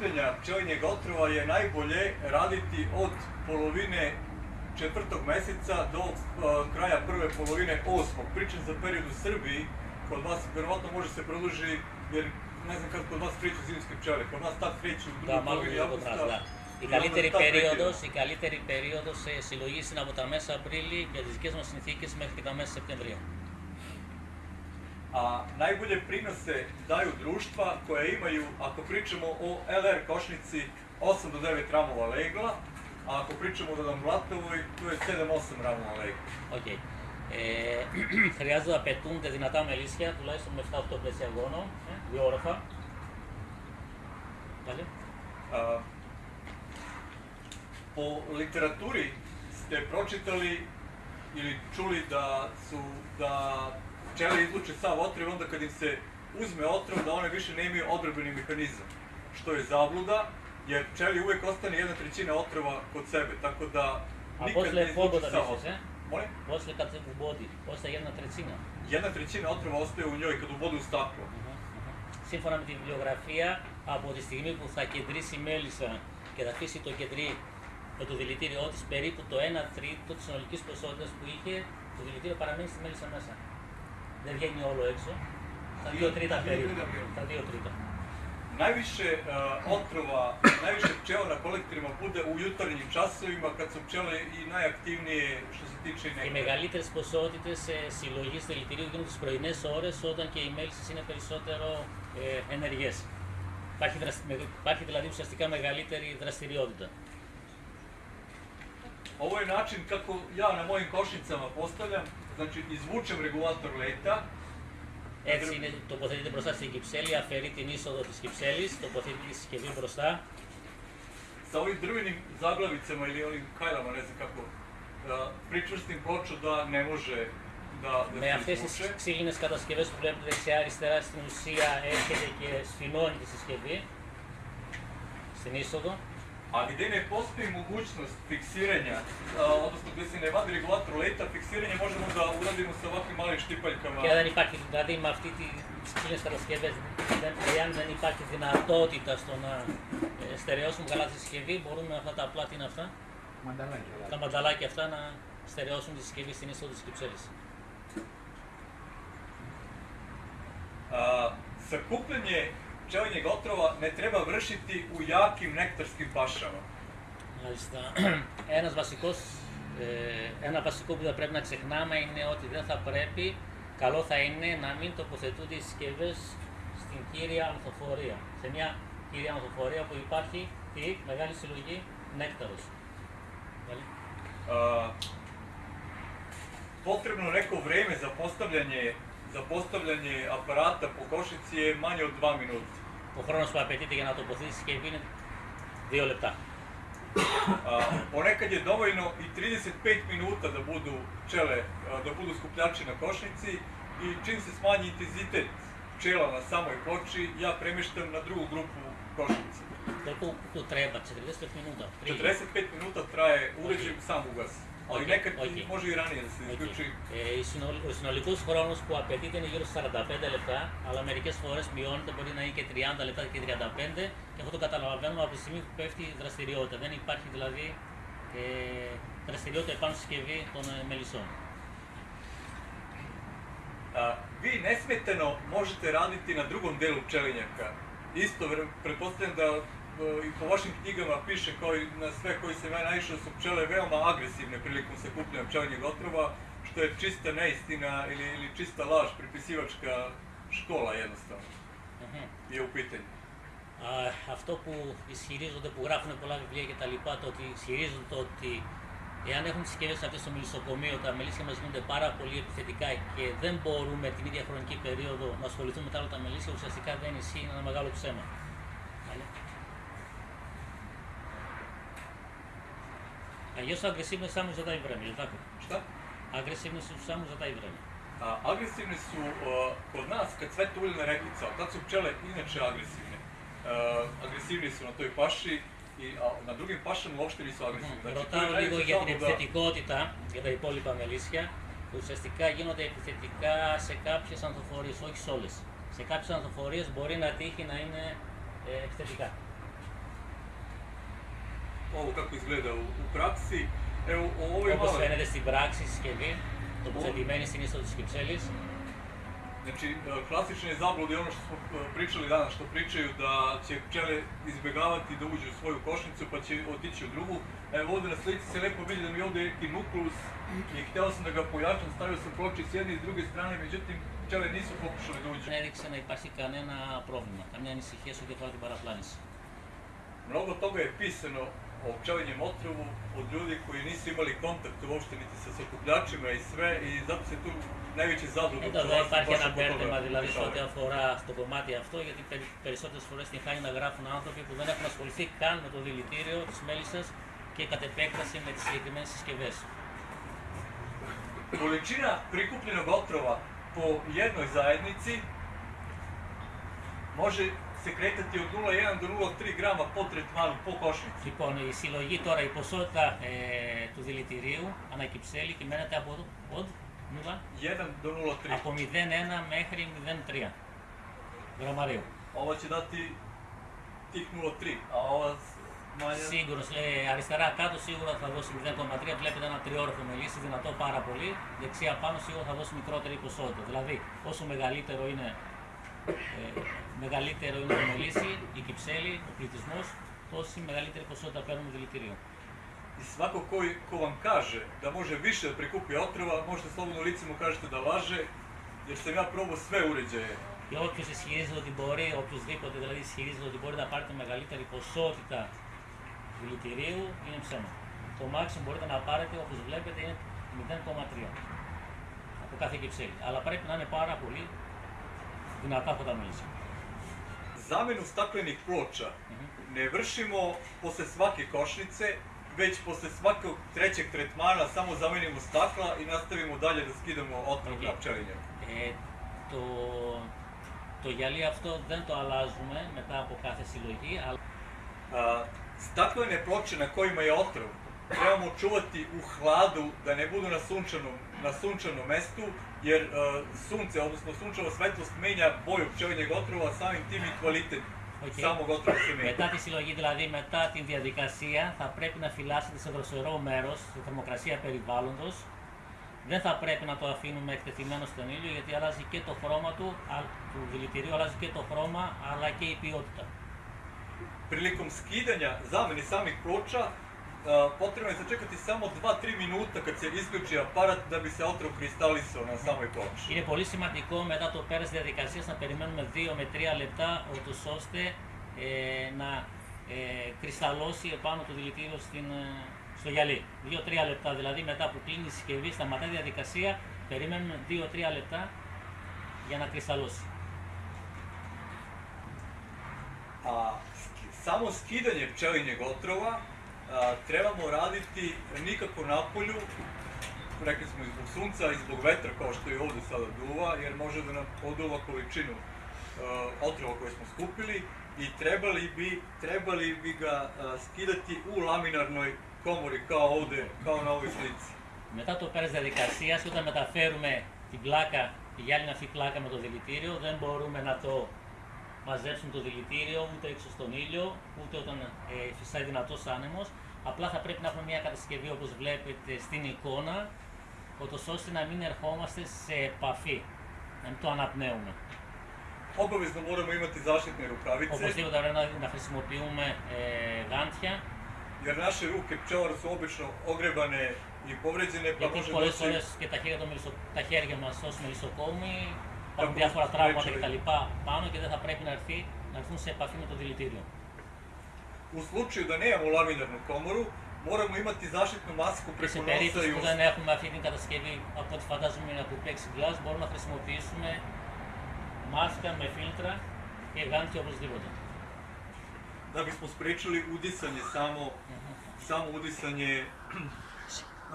Pitanja pčelinjeg otrova je najbolje raditi od polovine četvrtog meseca do uh, kraja prve polovine osmog. Pričam za period u Srbiji, kod vas verovatno može se produži, jer ne znam kad kod vas kreću zimske pčele, kod nas tad kreću u Da, drugoj malo polovini λίγο κοντά, avgusta. ναι. Η i καλύτερη onda tad περίοδος, prekidamo. η καλύτερη περίοδος ε, συλλογής είναι από τα μέσα Απρίλη για τις δικές μας συνθήκες μέχρι και τα μέσα Σεπτεμβρίου. A najbolje prinose daju društva koja imaju, ako pričamo o LR košnici, 8 do 9 ramova legla, a ako pričamo o Damglatovoj, to je 7-8 ramova legla. Οκ. Ε, χρειάζεται, απαιτούνται δυνατά μελίσια, τουλάχιστον με 7-8 πλαίσια γόνο, ε, δύο όροφα. Dalje. A, po literaturi ste pročitali ili čuli da su da pčele da izluče sav otrov, onda kad im se uzme otrov, da one više nemaju odrbeni mehanizam. Što je zabluda, jer pčeli uvek ostane jedna trećina otrova kod sebe, tako da nikad ne izluče sav otrov. Molim? Posle kad se ubodi, ostaje jedna trećina. Jedna trećina otrova ostaje u njoj kad ubodi u staklo. Uh -huh, uh -huh. Σύμφωνα με την βιβλιογραφία, από τη στιγμή που θα κεντρήσει μέλισσα και θα αφήσει το κεντρί με το δηλητήριό τη, περίπου το 1 τρίτο τη συνολική ποσότητα που είχε, το δηλητήριο παραμένει στη μέλισσα μέσα. Δεν βγαίνει όλο έξω. Τα Δύο- 2 τρίτα τα δύο περίπου. τρίτα περίπου. Τα 2 τρίτα. Najviše uh, otrova, najviše pčela na kolektorima bude u jutarnjim časovima kad su pčele i najaktivnije što se tiče Οι nekada. μεγαλύτερε ποσότητε συλλογή δηλητηρίου γίνονται τι πρωινέ ώρε όταν και οι μέλισσε είναι περισσότερο ε, ενεργέ. Υπάρχει, δρασ- με- υπάρχει δηλαδή ουσιαστικά μεγαλύτερη δραστηριότητα. Ovo je način kako ja na mojim košnicama postavljam, znači izvučem regulator leta, Έτσι είναι, τοποθετείται μπροστά στην κυψέλη, αφαιρεί την είσοδο της κυψέλης, τοποθετεί τη συσκευή μπροστά. sa ovim drvenim zaglavicama ili onim kajlama, ne znam kako, da pričvrstim ploču da ne može da, da Με se αυτές τις izvuče. ξύλινες κατασκευές που βλέπετε δεξιά-αριστερά στην ουσία έρχεται και σφινώνει τη συσκευή στην είσοδο. A gde ne postoji mogućnost fiksiranja, a, odnosno gde se ne vadi regulator leta, fiksiranje možemo da uradimo sa ovakvim malim štipaljkama. Και δεν υπάρχει, δηλαδή με αυτή τις ξύλινες κατασκευές, δεν, εάν δεν υπάρχει δυνατότητα στο να ε, στερεώσουμε καλά τη συσκευή, μπορούμε με αυτά τα απλά, τι είναι αυτά, Μανταλάκια. τα μανταλάκια αυτά να στερεώσουν τη συσκευή στην είσοδο της κυψέλης. A, sakupljanje pčelinjeg otrova ne treba vršiti u jakim nektarskim pašama. Μάλιστα. Ένας βασικός, ε, ένα βασικό που δεν πρέπει να ξεχνάμε είναι ότι δεν θα πρέπει, καλό θα είναι να μην τοποθετούνται οι συσκευές στην κύρια ανθοφορία. Σε μια κύρια ανθοφορία που υπάρχει η μεγάλη συλλογή νέκταρος. Dalje. A, potrebno neko vreme za postavljanje za postavljanje aparata po košnici je manje od 2 minuta. Ο χρόνος που απαιτείται για να τοποθετήσει τη συσκευή είναι 2 λεπτά. Ponekad je dovoljno i 35 minuta da budu pčele, da budu skupljači na košnici i čim se smanji intenzitet pčela na samoj ploči, ja premeštam na drugu grupu košnice. Koliko tu treba? 45 minuta. Prije. 45 minuta traje uređaj sam ugas, ali Ok, nekad ok. može i ranije da se Οκ. isključi. Ε, η συνολ- ο συνολικό χρόνο που απαιτείται είναι γύρω στα 45 λεπτά, αλλά μερικέ φορέ μειώνεται, μπορεί να είναι και 30 λεπτά και 35 και αυτό το καταλαβαίνουμε από τη στιγμή που πέφτει η δραστηριότητα. Δεν υπάρχει δηλαδή ε, δραστηριότητα επάνω στη συσκευή των ε, μελισσών. A, vi nesmetano možete raditi na drugom delu pčelinjaka. Isto, ver- pretpostavljam da e, i po vašim knjigama piše kao i na sve koji sam ja naišao da su pčele veoma agresivne prilikom sakupljanja pčelinjeg otrova, što je čista neistina ili, ili čista laž, pripisivačka škola jednostavno Μμμ. je u pitanju. Α, αυτό που ισχυρίζονται, που γράφουν πολλά βιβλία και τα λοιπά, το ότι ισχυρίζονται το ότι εάν έχουν τις συσκευέ αυτές στο μελισσοκομείο, τα μελίσια μας γίνονται πάρα πολύ επιθετικά και δεν μπορούμε την ίδια χρονική περίοδο να ασχοληθούμε με τα άλλα τα μελίσια, ουσιαστικά δεν ισχύει, είναι ένα μεγάλο ψέμα. Dalje. A još su agresivne samo za taj vreme, je li tako? Šta? Agresivne su samo za taj vreme. A, agresivne su e, kod nas kad cvete uljena repica, tad su pčele inače agresivne. E, agresivni su na toj paši i a, na drugim pašama uopšte nisu agresivni. Znači, to je Ρωτάω λίγο najveća για την zabluda. επιθετικότητα για τα υπόλοιπα μελίσια που ουσιαστικά γίνονται επιθετικά σε κάποιες ανθοφορίες, όχι σε όλες. Σε κάποιες ανθοφορίες μπορεί να τύχει να είναι ε, επιθετικά. ovo kako izgleda u, u praksi. Evo, o ovoj Όπως maloj, φαίνεται στην πράξη η συσκευή, τοποθετημένη στην είσοδο της κυψέλης, znači, e, klasične zablude, ono što smo e, pričali danas, što pričaju da će pčele izbjegavati da uđu u svoju košnicu pa će otići u drugu. Evo ovdje na slici se lepo vidi da mi je ovdje neki nukleus i htio sam da ga pojačam, stavio sam ploči s jedne i s druge strane, međutim pčele nisu pokušale da uđu. δεν έδειξε να υπάρχει κανένα πρόβλημα, καμιά ανησυχία σε ό,τι αφορά την παραπλάνηση. Mnogo toga je pisano o pčelinjem otrovu od ljudi koji nisu imali kontakt uopšte niti sa sakupljačima i sve i zato se tu najveće zablude Εδώ δεν υπάρχει ένα μπέρδεμα δηλαδή σε ό,τι αφορά στο κομμάτι αυτό, γιατί περισσότερε φορέ την χάνει να γράφουν άνθρωποι που δεν έχουν ασχοληθεί καν με το δηλητήριο τη μέλισσα και κατ' επέκταση με τι συγκεκριμένε συσκευέ. Količina prikupljenog otrova po jednoj zajednici može se kretati od 0,1 do 0,3 grama po tretmanu, po košnici. Λοιπόν, η συλλογή τώρα, η ποσότητα ε, του δηλητηρίου ανά κυψέλη κυμαίνεται από, από, 1 do 0,3. από 0,1 μέχρι 0,3 γραμμαρίου. Ovo će dati tih 0,3, a ova manja... Σίγουρο, ε, αριστερά κάτω σίγουρα θα δώσει 0,3. Βλέπετε ένα τριόροφο μελίσι, δυνατό πάρα πολύ. Δεξιά πάνω σίγουρα θα δώσει μικρότερη ποσότητα. Δηλαδή, όσο μεγαλύτερο είναι, ε, μεγαλύτερο είναι το μελίσι, η κυψέλη, ο πληθυσμός, τόση μεγαλύτερη ποσότητα παίρνουμε δηλητηρίο. I svako koji, ko vam kaže da može više da prikupi otrova, možete slobodno lice mu kažete da laže, jer sam ja probao sve uređaje. Και όποιο ισχυρίζεται ότι μπορεί, οποιοδήποτε δηλαδή ισχυρίζεται ότι μπορεί να πάρει τη μεγαλύτερη ποσότητα δηλητηρίου, είναι ψέμα. Το maximum μπορείτε να πάρετε, όπως βλέπετε, είναι 0,3 από κάθε κυψέλη. Αλλά πρέπει να είναι πάρα πολύ δυνατά αυτά τα μέλισσα. Zamenu staklenih ploča ne vršimo posle svake košnice, već posle svakog trećeg tretmana samo zamenimo stakla i nastavimo dalje da skidamo otrov na pčelinje. Ε, το, το γυαλί αυτό δεν το αλλάζουμε μετά από κάθε συλλογή, αλλά A, staklene ploče na kojima je otrov trebamo čuvati u hladu da ne budu na sunčanom, na sunčanom mestu, jer a, sunce, odnosno sunčeva svetlost menja boju pčelinjeg otrova, samim tim i kvalitet Οκ. samog otrova se menja. Μετά τη συλλογή, δηλαδή μετά την διαδικασία, θα πρέπει να φυλάσσετε σε δροσερό μέρο, στη θερμοκρασία περιβάλλοντο. Δεν θα πρέπει να το αφήνουμε εκτεθειμένο στον ήλιο, γιατί αλλάζει και το χρώμα του, α- του δηλητηρίου, αλλάζει και το χρώμα, αλλά και η ποιότητα. Prilikom skidanja zamene samih ploča, a, potrebno je sačekati samo 2-3 minuta kad se isključi aparat da bi se otrov kristalisao na samoj ploči. Είναι πολύ σημαντικό μετά το πέρας της διαδικασίας να περιμένουμε 2 με 3 λεπτά, ούτως ώστε ε, να ε, κρυσταλλώσει επάνω το δηλητήριο στην, ε, στο γυαλί. 2-3 λεπτά δηλαδή μετά που κλείνει η συσκευή, σταματάει η διαδικασία, περιμένουμε 2-3 λεπτά για να κρυσταλλώσει. A sk- samo skidanje pčelinjeg otrova a, trebamo raditi nikako na polju, rekli smo i zbog sunca i zbog vetra kao što je ovdje sada duva, jer može da nam poduva količinu a, otrova koje smo skupili i trebali bi, trebali bi ga a, skidati u laminarnoj komori kao ovdje, kao na ovoj slici. Μετά το πέρας διαδικασίας, όταν μεταφέρουμε την πλάκα, τη γυάλινη αυτή πλάκα με το δηλητήριο, δεν μπορούμε να το μαζέψουμε το δηλητήριο ούτε έξω στον ήλιο, ούτε όταν ε, φυσάει δυνατός άνεμος. Απλά θα πρέπει να έχουμε μια κατασκευή όπως βλέπετε στην εικόνα, ούτως ώστε να μην ερχόμαστε σε επαφή, να μην το αναπνέουμε. Obavezno moramo imati zaštitne rukavice, Οπωσδήποτε πρέπει να, να χρησιμοποιούμε ε, γάντια, jer naše ruke pčelara su obično ogrebane i povređene, pa γιατί može πολλές doći φορές και τα χέρια, των μελισσο... τα χέρια μας ως μελισσοκόμοι υπάρχουν Έχουν διάφορα τραύματα έτσι. κτλ. πάνω και δεν θα πρέπει να, έρθει, να έρθουν σε επαφή με το δηλητήριο. U slučaju da nemamo laminarnu komoru, moramo imati zaštitnu masku Και σε preko nosa περίπτωση i που usta. δεν έχουμε αυτή την κατασκευή, από ό,τι φαντάζομαι είναι από plexiglass, μπορούμε να χρησιμοποιήσουμε μάσκα με φίλτρα και γάντια οπωσδήποτε. Da bismo spriječili udisanje samo, samo udisanje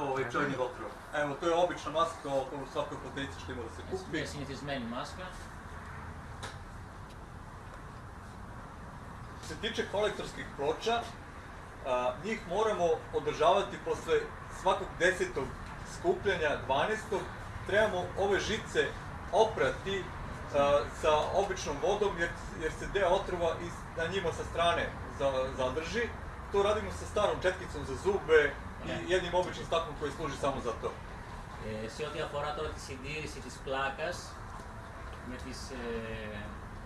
ovaj čojni otrov. Evo, to je obična maska okolo svakoj foteljici što ima da se kupi. Ja sam ti izmeni maska. Se tiče kolektorskih ploča, a, njih moramo održavati posle svakog desetog skupljanja, 12. Trebamo ove žice oprati a, sa običnom vodom jer, jer se deo otrova iz, na njima sa strane za, zadrži. To radimo sa starom četkicom za zube, jednim običnim staklom koji služi samo za to. Ε, σε ό,τι αφορά τώρα τη συντήρηση της πλάκας, με τις, ε,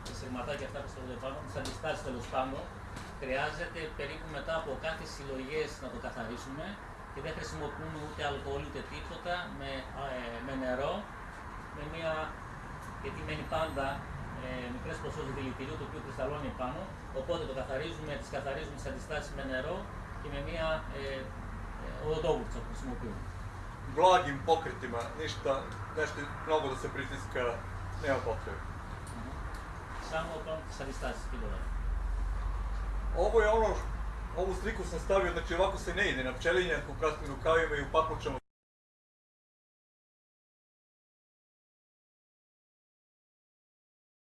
τα σειρματάκια αυτά που στο πάνω, τις αντιστάσεις τέλος πάντων, χρειάζεται περίπου μετά από κάθε συλλογές να το καθαρίσουμε και δεν χρησιμοποιούμε ούτε αλκοόλ ούτε τίποτα με, α, ε, με νερό, με μια, γιατί μένει πάντα ε, μικρές ποσότητες δηλητηρίου το οποίο κρυσταλλώνει πάνω, οπότε το καθαρίζουμε, τις καθαρίζουμε τις αντιστάσεις με νερό και με μια ε, od Ogurca koji smo upili. Blagim pokretima, ništa, nešto mnogo da se pritiska, nema potrebe. Mhm. Samo o tom sa distancijski dodali. Ovo je ono, ovu sliku sam stavio, znači ovako se ne ide na pčelinjak u kratkim rukavima i u papučama